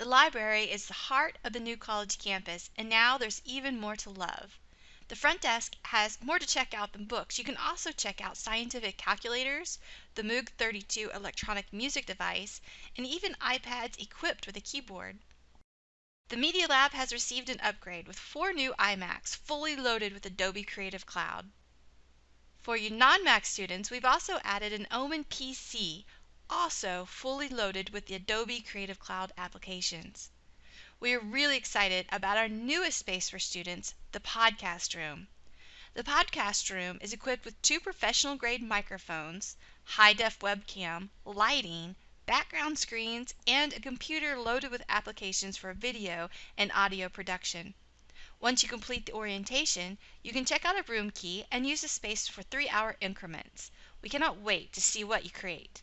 The library is the heart of the new college campus, and now there's even more to love. The front desk has more to check out than books. You can also check out scientific calculators, the Moog 32 electronic music device, and even iPads equipped with a keyboard. The Media Lab has received an upgrade with four new iMacs fully loaded with Adobe Creative Cloud. For you non-Mac students, we've also added an Omen PC, also fully loaded with the Adobe Creative Cloud applications. We are really excited about our newest space for students, the podcast room. The podcast room is equipped with two professional grade microphones, high def webcam, lighting, background screens, and a computer loaded with applications for video and audio production. Once you complete the orientation, you can check out a room key and use the space for three hour increments. We cannot wait to see what you create.